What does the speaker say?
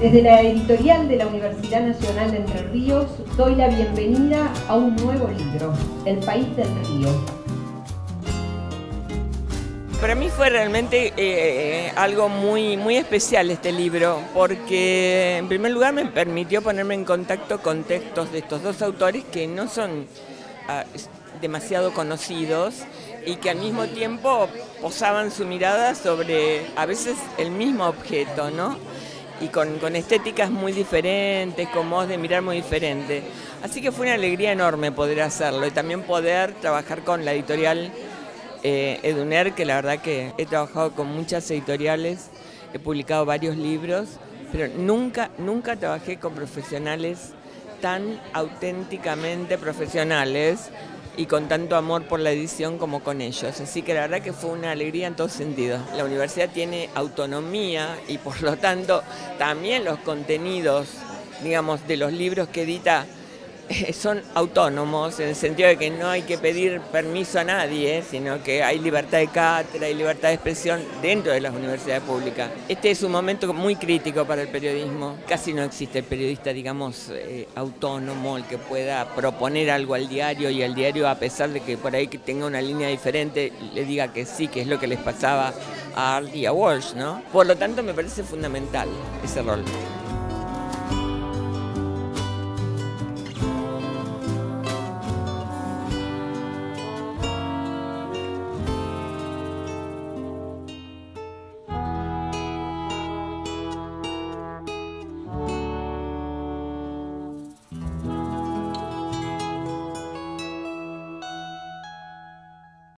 Desde la editorial de la Universidad Nacional de Entre Ríos doy la bienvenida a un nuevo libro, El País del Río. Para mí fue realmente eh, algo muy, muy especial este libro, porque en primer lugar me permitió ponerme en contacto con textos de estos dos autores que no son ah, demasiado conocidos y que al mismo tiempo posaban su mirada sobre a veces el mismo objeto, ¿no? Y con, estéticas muy diferentes, con modos de mirar muy diferentes. Así que fue una alegría enorme poder hacerlo y también poder trabajar con la editorial eh, Eduner, que la verdad que he trabajado con muchas editoriales, he publicado varios libros, pero nunca, nunca trabajé con profesionales tan auténticamente profesionales y con tanto amor por la edición como con ellos. Así que la verdad que fue una alegría en todos sentidos. La universidad tiene autonomía y por lo tanto también los contenidos, digamos, de los libros que edita son autónomos en el sentido de que no hay que pedir permiso a nadie, sino que hay libertad de cátedra y libertad de expresión dentro de las universidades públicas. Este es un momento muy crítico para el periodismo. Casi no existe periodista, digamos, eh, autónomo, el que pueda proponer algo al diario y al diario, a pesar de que por ahí tenga una línea diferente, le diga que sí, que es lo que les pasaba a Art y a Walsh, ¿no? Por lo tanto, me parece fundamental ese rol.